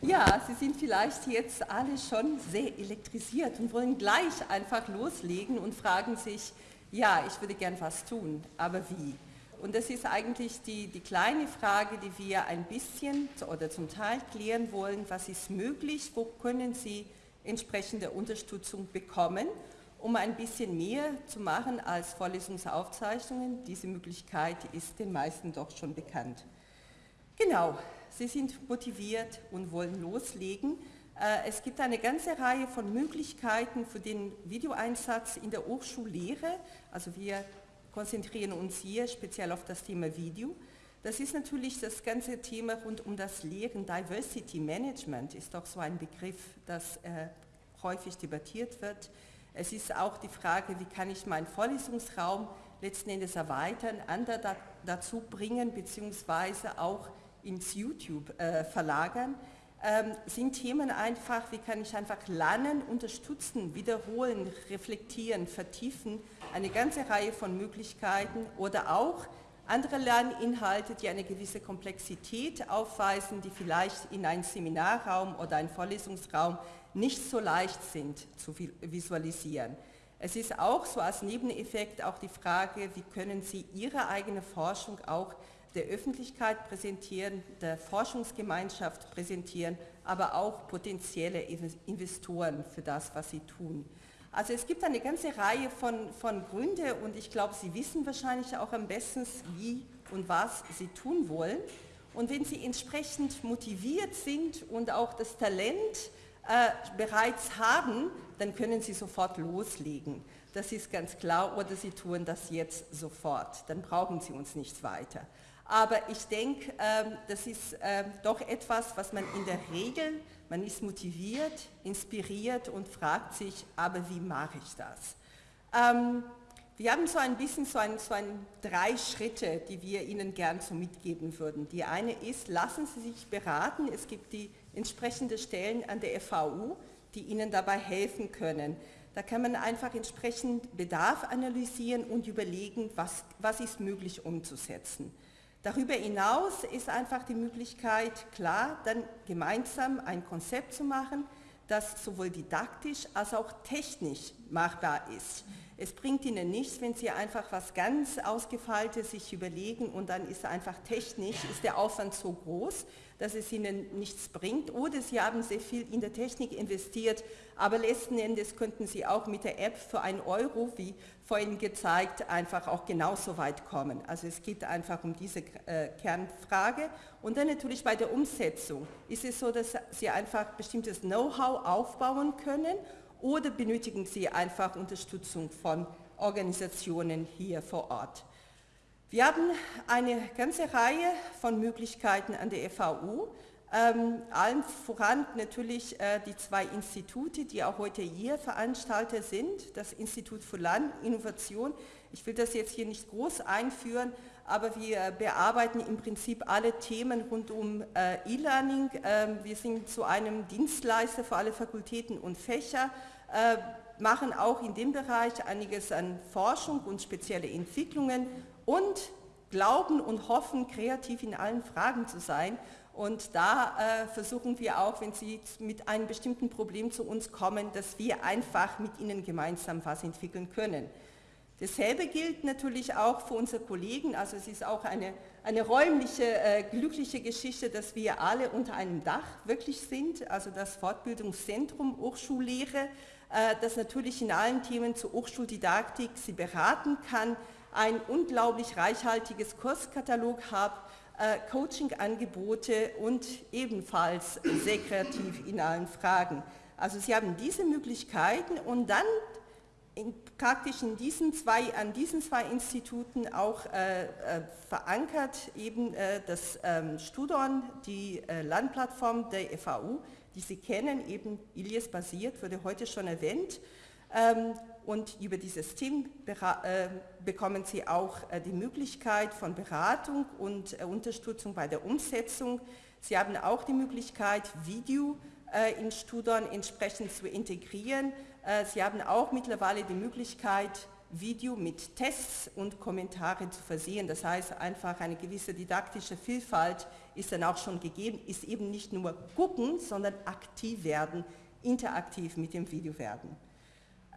Ja, Sie sind vielleicht jetzt alle schon sehr elektrisiert und wollen gleich einfach loslegen und fragen sich, ja, ich würde gern was tun, aber wie? Und das ist eigentlich die, die kleine Frage, die wir ein bisschen oder zum Teil klären wollen. Was ist möglich? Wo können Sie entsprechende Unterstützung bekommen, um ein bisschen mehr zu machen als Vorlesungsaufzeichnungen? Diese Möglichkeit ist den meisten doch schon bekannt. Genau, Sie sind motiviert und wollen loslegen. Äh, es gibt eine ganze Reihe von Möglichkeiten für den Videoeinsatz in der Hochschullehre. Also wir konzentrieren uns hier speziell auf das Thema Video. Das ist natürlich das ganze Thema rund um das Lehren. Diversity Management ist doch so ein Begriff, das äh, häufig debattiert wird. Es ist auch die Frage, wie kann ich meinen Vorlesungsraum letzten Endes erweitern, andere da, dazu bringen, beziehungsweise auch ins YouTube äh, verlagern, ähm, sind Themen einfach, wie kann ich einfach lernen, unterstützen, wiederholen, reflektieren, vertiefen, eine ganze Reihe von Möglichkeiten. Oder auch andere Lerninhalte, die eine gewisse Komplexität aufweisen, die vielleicht in einem Seminarraum oder einem Vorlesungsraum nicht so leicht sind zu visualisieren. Es ist auch so als Nebeneffekt auch die Frage, wie können Sie Ihre eigene Forschung auch der Öffentlichkeit präsentieren, der Forschungsgemeinschaft präsentieren, aber auch potenzielle Investoren für das, was sie tun. Also es gibt eine ganze Reihe von, von Gründen und ich glaube, Sie wissen wahrscheinlich auch am besten, wie und was Sie tun wollen. Und wenn Sie entsprechend motiviert sind und auch das Talent äh, bereits haben, dann können Sie sofort loslegen. Das ist ganz klar, oder Sie tun das jetzt sofort. Dann brauchen Sie uns nicht weiter. Aber ich denke, ähm, das ist ähm, doch etwas, was man in der Regel, man ist motiviert, inspiriert und fragt sich, aber wie mache ich das? Ähm, wir haben so ein bisschen so ein, so ein drei Schritte, die wir Ihnen gern so mitgeben würden. Die eine ist, lassen Sie sich beraten. Es gibt die entsprechenden Stellen an der FAU, die Ihnen dabei helfen können. Da kann man einfach entsprechend Bedarf analysieren und überlegen, was, was ist möglich umzusetzen. Darüber hinaus ist einfach die Möglichkeit, klar, dann gemeinsam ein Konzept zu machen, das sowohl didaktisch als auch technisch machbar ist. Es bringt Ihnen nichts, wenn Sie einfach was ganz Ausgefeiltes sich überlegen und dann ist einfach technisch, ist der Aufwand so groß, dass es Ihnen nichts bringt. Oder Sie haben sehr viel in der Technik investiert, aber letzten Endes könnten Sie auch mit der App für einen Euro, wie vorhin gezeigt, einfach auch genauso weit kommen. Also es geht einfach um diese äh, Kernfrage. Und dann natürlich bei der Umsetzung. Ist es so, dass Sie einfach bestimmtes Know-how aufbauen können oder benötigen Sie einfach Unterstützung von Organisationen hier vor Ort. Wir haben eine ganze Reihe von Möglichkeiten an der FAU, ähm, allen voran natürlich äh, die zwei Institute, die auch heute hier Veranstalter sind, das Institut für Landinnovation. Ich will das jetzt hier nicht groß einführen, aber wir bearbeiten im Prinzip alle Themen rund um äh, E-Learning. Ähm, wir sind zu einem Dienstleister für alle Fakultäten und Fächer, äh, machen auch in dem Bereich einiges an Forschung und spezielle Entwicklungen und glauben und hoffen, kreativ in allen Fragen zu sein. Und da äh, versuchen wir auch, wenn Sie mit einem bestimmten Problem zu uns kommen, dass wir einfach mit Ihnen gemeinsam was entwickeln können. Dasselbe gilt natürlich auch für unsere Kollegen, also es ist auch eine, eine räumliche, äh, glückliche Geschichte, dass wir alle unter einem Dach wirklich sind, also das Fortbildungszentrum Hochschullehre, äh, das natürlich in allen Themen zur Hochschuldidaktik Sie beraten kann, ein unglaublich reichhaltiges Kurskatalog hat, äh, Coaching-Angebote und ebenfalls sehr kreativ in allen Fragen. Also Sie haben diese Möglichkeiten und dann in, praktisch in diesen zwei, an diesen zwei Instituten auch äh, äh, verankert eben äh, das ähm, Studon, die äh, Landplattform der FAU, die Sie kennen, eben Ilias basiert, wurde heute schon erwähnt. Ähm, und über dieses Team äh, bekommen Sie auch äh, die Möglichkeit von Beratung und Unterstützung bei der Umsetzung. Sie haben auch die Möglichkeit, Video in Studon entsprechend zu integrieren. Äh, Sie haben auch mittlerweile die Möglichkeit, Video mit Tests und Kommentare zu versehen. Das heißt, einfach eine gewisse didaktische Vielfalt ist dann auch schon gegeben, ist eben nicht nur gucken, sondern aktiv werden, interaktiv mit dem Video werden.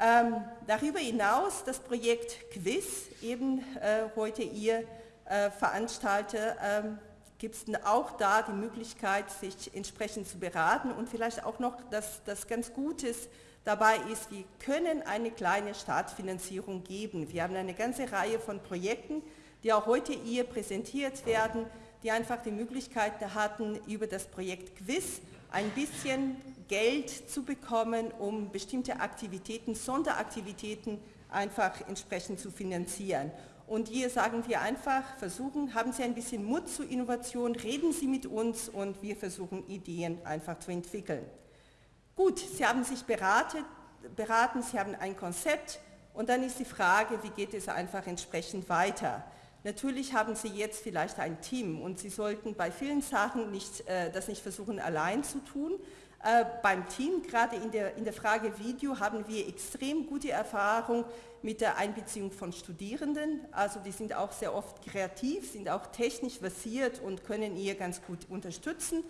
Ähm, darüber hinaus das Projekt Quiz, eben äh, heute ihr äh, Veranstalter, ähm, gibt es auch da die Möglichkeit, sich entsprechend zu beraten und vielleicht auch noch das, das ganz Gutes dabei ist, wir können eine kleine Startfinanzierung geben. Wir haben eine ganze Reihe von Projekten, die auch heute hier präsentiert werden, die einfach die Möglichkeit hatten, über das Projekt Quiz ein bisschen Geld zu bekommen, um bestimmte Aktivitäten, Sonderaktivitäten einfach entsprechend zu finanzieren. Und hier sagen wir einfach, versuchen, haben Sie ein bisschen Mut zur Innovation, reden Sie mit uns und wir versuchen Ideen einfach zu entwickeln. Gut, Sie haben sich beraten, beraten, Sie haben ein Konzept und dann ist die Frage, wie geht es einfach entsprechend weiter. Natürlich haben Sie jetzt vielleicht ein Team und Sie sollten bei vielen Sachen nicht, äh, das nicht versuchen allein zu tun, äh, beim Team, gerade in der, in der Frage Video, haben wir extrem gute Erfahrung mit der Einbeziehung von Studierenden. Also die sind auch sehr oft kreativ, sind auch technisch versiert und können ihr ganz gut unterstützen.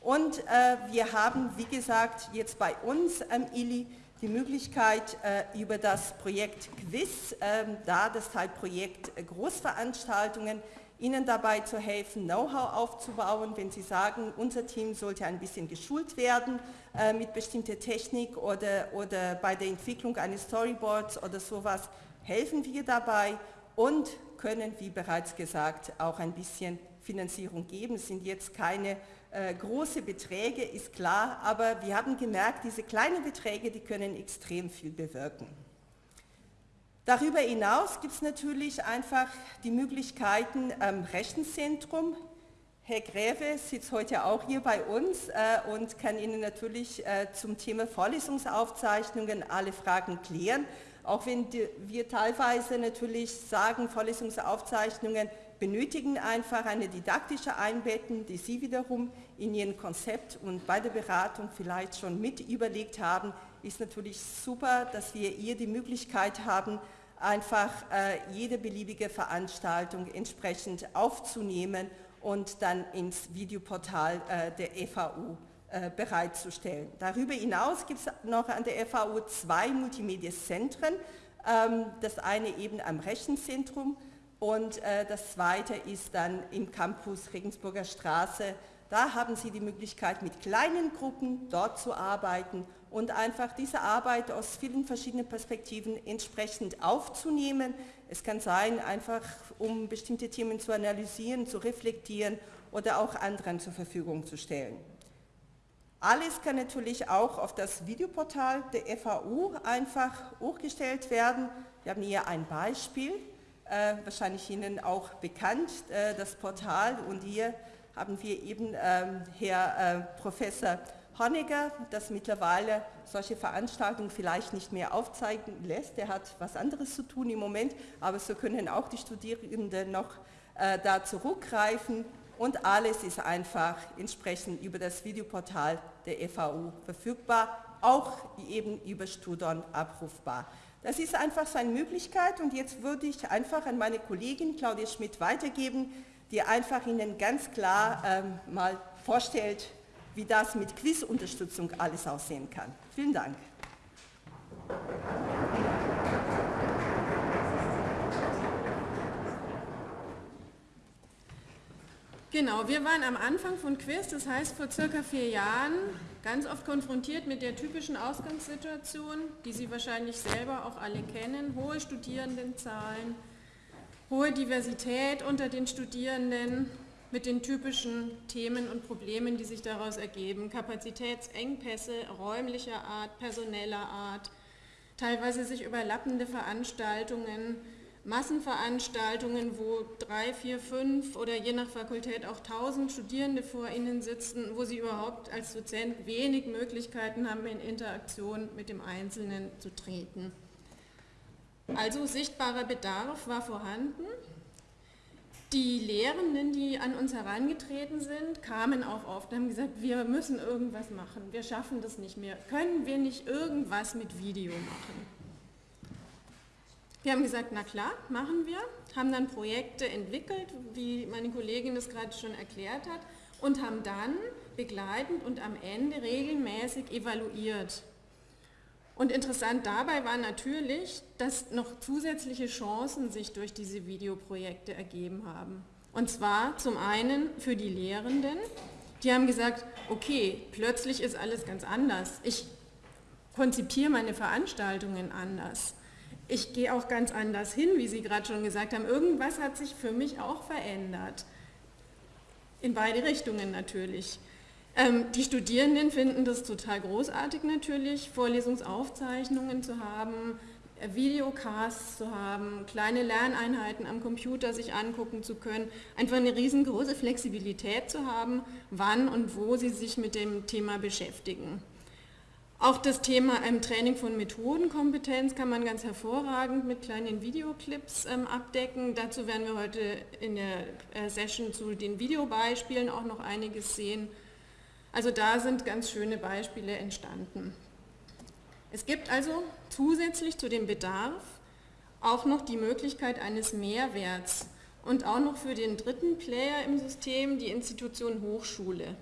Und äh, wir haben, wie gesagt, jetzt bei uns am ILI die Möglichkeit äh, über das Projekt Quiz, äh, da das Teilprojekt Großveranstaltungen, Ihnen dabei zu helfen, Know-how aufzubauen, wenn Sie sagen, unser Team sollte ein bisschen geschult werden äh, mit bestimmter Technik oder, oder bei der Entwicklung eines Storyboards oder sowas, helfen wir dabei und können, wie bereits gesagt, auch ein bisschen Finanzierung geben. Es sind jetzt keine äh, große Beträge, ist klar, aber wir haben gemerkt, diese kleinen Beträge, die können extrem viel bewirken. Darüber hinaus gibt es natürlich einfach die Möglichkeiten am Rechenzentrum. Herr Gräve sitzt heute auch hier bei uns äh, und kann Ihnen natürlich äh, zum Thema Vorlesungsaufzeichnungen alle Fragen klären. Auch wenn die, wir teilweise natürlich sagen, Vorlesungsaufzeichnungen benötigen einfach eine didaktische Einbettung, die Sie wiederum in Ihrem Konzept und bei der Beratung vielleicht schon mit überlegt haben, ist natürlich super, dass wir hier die Möglichkeit haben, einfach äh, jede beliebige Veranstaltung entsprechend aufzunehmen und dann ins Videoportal äh, der FAU äh, bereitzustellen. Darüber hinaus gibt es noch an der FAU zwei Multimedia-Zentren, ähm, das eine eben am Rechenzentrum und äh, das zweite ist dann im Campus Regensburger Straße. Da haben Sie die Möglichkeit, mit kleinen Gruppen dort zu arbeiten und einfach diese Arbeit aus vielen verschiedenen Perspektiven entsprechend aufzunehmen. Es kann sein, einfach um bestimmte Themen zu analysieren, zu reflektieren oder auch anderen zur Verfügung zu stellen. Alles kann natürlich auch auf das Videoportal der FAU einfach hochgestellt werden. Wir haben hier ein Beispiel, äh, wahrscheinlich Ihnen auch bekannt, äh, das Portal und hier haben wir eben ähm, Herr äh, Professor Honegger, das mittlerweile solche Veranstaltungen vielleicht nicht mehr aufzeigen lässt. Er hat was anderes zu tun im Moment, aber so können auch die Studierenden noch äh, da zurückgreifen und alles ist einfach entsprechend über das Videoportal der FAU verfügbar, auch eben über Studon abrufbar. Das ist einfach so eine Möglichkeit und jetzt würde ich einfach an meine Kollegin Claudia Schmidt weitergeben, die einfach Ihnen ganz klar ähm, mal vorstellt, wie das mit Quizunterstützung alles aussehen kann. Vielen Dank. Genau, wir waren am Anfang von Quiz, das heißt vor circa vier Jahren, ganz oft konfrontiert mit der typischen Ausgangssituation, die Sie wahrscheinlich selber auch alle kennen, hohe Studierendenzahlen, hohe Diversität unter den Studierenden, mit den typischen Themen und Problemen, die sich daraus ergeben. Kapazitätsengpässe räumlicher Art, personeller Art, teilweise sich überlappende Veranstaltungen, Massenveranstaltungen, wo drei, vier, fünf oder je nach Fakultät auch tausend Studierende vor Ihnen sitzen, wo Sie überhaupt als Dozent wenig Möglichkeiten haben, in Interaktion mit dem Einzelnen zu treten. Also sichtbarer Bedarf war vorhanden die Lehrenden, die an uns herangetreten sind, kamen auch oft und haben gesagt, wir müssen irgendwas machen, wir schaffen das nicht mehr. Können wir nicht irgendwas mit Video machen? Wir haben gesagt, na klar, machen wir, haben dann Projekte entwickelt, wie meine Kollegin es gerade schon erklärt hat, und haben dann begleitend und am Ende regelmäßig evaluiert. Und interessant dabei war natürlich, dass noch zusätzliche Chancen sich durch diese Videoprojekte ergeben haben. Und zwar zum einen für die Lehrenden, die haben gesagt, okay, plötzlich ist alles ganz anders. Ich konzipiere meine Veranstaltungen anders. Ich gehe auch ganz anders hin, wie Sie gerade schon gesagt haben. Irgendwas hat sich für mich auch verändert. In beide Richtungen natürlich. Ähm, die Studierenden finden das total großartig natürlich, Vorlesungsaufzeichnungen zu haben, äh, Videocasts zu haben, kleine Lerneinheiten am Computer sich angucken zu können, einfach eine riesengroße Flexibilität zu haben, wann und wo sie sich mit dem Thema beschäftigen. Auch das Thema ähm, Training von Methodenkompetenz kann man ganz hervorragend mit kleinen Videoclips ähm, abdecken. Dazu werden wir heute in der äh, Session zu den Videobeispielen auch noch einiges sehen. Also da sind ganz schöne Beispiele entstanden. Es gibt also zusätzlich zu dem Bedarf auch noch die Möglichkeit eines Mehrwerts und auch noch für den dritten Player im System, die Institution Hochschule.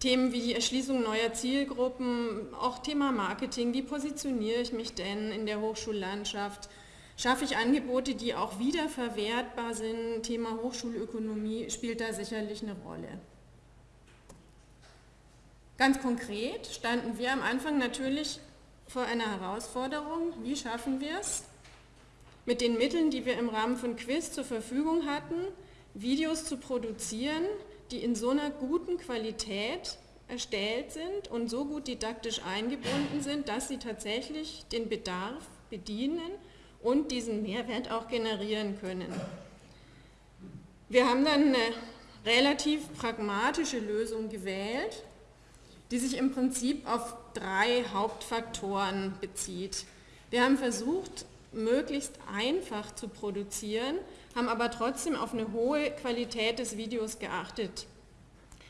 Themen wie die Erschließung neuer Zielgruppen, auch Thema Marketing, wie positioniere ich mich denn in der Hochschullandschaft, schaffe ich Angebote, die auch wiederverwertbar sind, Thema Hochschulökonomie spielt da sicherlich eine Rolle. Ganz konkret standen wir am Anfang natürlich vor einer Herausforderung, wie schaffen wir es, mit den Mitteln, die wir im Rahmen von Quiz zur Verfügung hatten, Videos zu produzieren, die in so einer guten Qualität erstellt sind und so gut didaktisch eingebunden sind, dass sie tatsächlich den Bedarf bedienen und diesen Mehrwert auch generieren können. Wir haben dann eine relativ pragmatische Lösung gewählt, die sich im Prinzip auf drei Hauptfaktoren bezieht. Wir haben versucht, möglichst einfach zu produzieren, haben aber trotzdem auf eine hohe Qualität des Videos geachtet.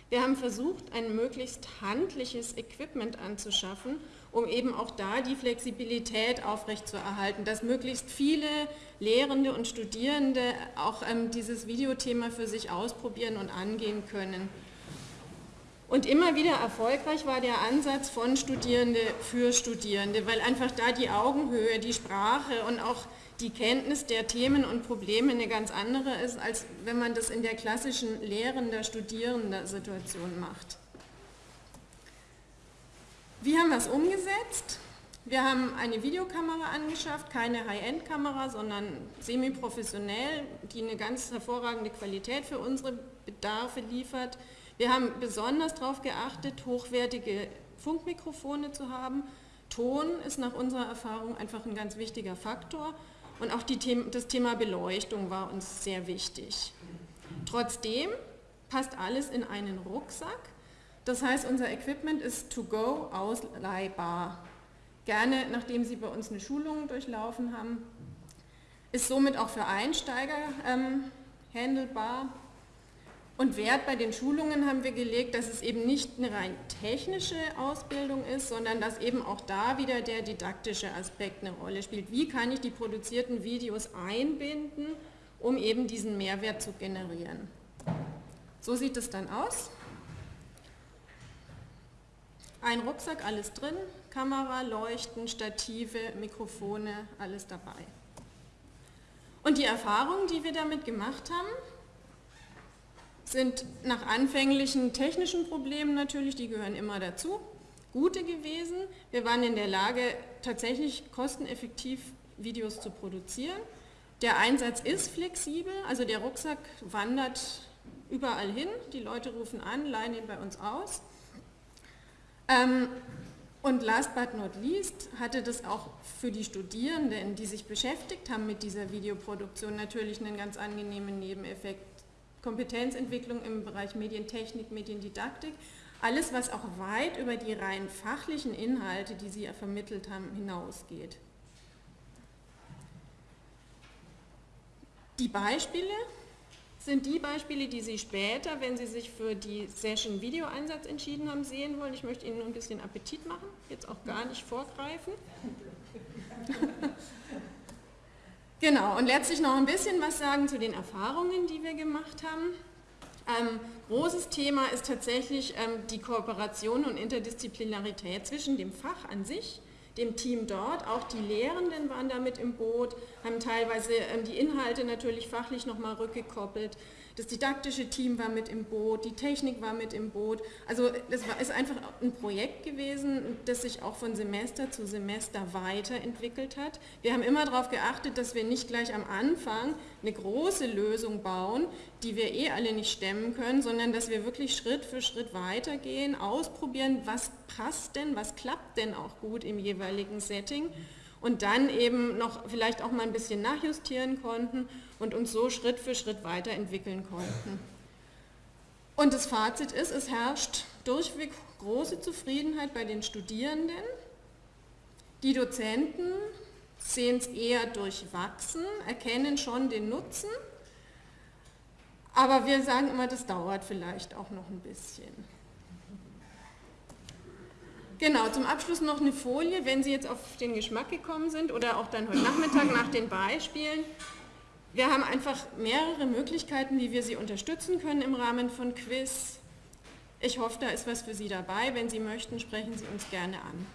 Wir haben versucht, ein möglichst handliches Equipment anzuschaffen, um eben auch da die Flexibilität aufrechtzuerhalten, dass möglichst viele Lehrende und Studierende auch ähm, dieses Videothema für sich ausprobieren und angehen können. Und immer wieder erfolgreich war der Ansatz von Studierende für Studierende, weil einfach da die Augenhöhe, die Sprache und auch die Kenntnis der Themen und Probleme eine ganz andere ist, als wenn man das in der klassischen lehrender, studierender Situation macht. Wie haben wir es umgesetzt? Wir haben eine Videokamera angeschafft, keine High-End-Kamera, sondern semi-professionell, die eine ganz hervorragende Qualität für unsere Bedarfe liefert. Wir haben besonders darauf geachtet, hochwertige Funkmikrofone zu haben. Ton ist nach unserer Erfahrung einfach ein ganz wichtiger Faktor und auch The das Thema Beleuchtung war uns sehr wichtig. Trotzdem passt alles in einen Rucksack. Das heißt, unser Equipment ist to go ausleihbar. Gerne, nachdem Sie bei uns eine Schulung durchlaufen haben, ist somit auch für Einsteiger ähm, handelbar und Wert bei den Schulungen haben wir gelegt, dass es eben nicht eine rein technische Ausbildung ist, sondern dass eben auch da wieder der didaktische Aspekt eine Rolle spielt. Wie kann ich die produzierten Videos einbinden, um eben diesen Mehrwert zu generieren. So sieht es dann aus. Ein Rucksack, alles drin, Kamera, Leuchten, Stative, Mikrofone, alles dabei. Und die Erfahrungen, die wir damit gemacht haben, sind nach anfänglichen technischen Problemen natürlich, die gehören immer dazu, gute gewesen. Wir waren in der Lage, tatsächlich kosteneffektiv Videos zu produzieren. Der Einsatz ist flexibel, also der Rucksack wandert überall hin, die Leute rufen an, leihen ihn bei uns aus. Ähm, und last but not least hatte das auch für die Studierenden, die sich beschäftigt haben mit dieser Videoproduktion, natürlich einen ganz angenehmen Nebeneffekt. Kompetenzentwicklung im Bereich Medientechnik, Mediendidaktik, alles, was auch weit über die rein fachlichen Inhalte, die Sie ja vermittelt haben, hinausgeht. Die Beispiele sind die Beispiele, die Sie später, wenn Sie sich für die Session Videoeinsatz entschieden haben, sehen wollen. Ich möchte Ihnen nur ein bisschen Appetit machen, jetzt auch gar nicht vorgreifen. Genau, und letztlich noch ein bisschen was sagen zu den Erfahrungen, die wir gemacht haben. Ähm, großes Thema ist tatsächlich ähm, die Kooperation und Interdisziplinarität zwischen dem Fach an sich, dem Team dort, auch die Lehrenden waren damit im Boot, haben teilweise ähm, die Inhalte natürlich fachlich nochmal rückgekoppelt, das didaktische Team war mit im Boot, die Technik war mit im Boot. Also das war, ist einfach ein Projekt gewesen, das sich auch von Semester zu Semester weiterentwickelt hat. Wir haben immer darauf geachtet, dass wir nicht gleich am Anfang eine große Lösung bauen, die wir eh alle nicht stemmen können, sondern dass wir wirklich Schritt für Schritt weitergehen, ausprobieren, was passt denn, was klappt denn auch gut im jeweiligen Setting und dann eben noch vielleicht auch mal ein bisschen nachjustieren konnten und uns so Schritt für Schritt weiterentwickeln konnten. Und das Fazit ist, es herrscht durchweg große Zufriedenheit bei den Studierenden. Die Dozenten sehen es eher durchwachsen, erkennen schon den Nutzen, aber wir sagen immer, das dauert vielleicht auch noch ein bisschen. Genau, zum Abschluss noch eine Folie, wenn Sie jetzt auf den Geschmack gekommen sind oder auch dann heute Nachmittag nach den Beispielen. Wir haben einfach mehrere Möglichkeiten, wie wir Sie unterstützen können im Rahmen von Quiz. Ich hoffe, da ist was für Sie dabei. Wenn Sie möchten, sprechen Sie uns gerne an.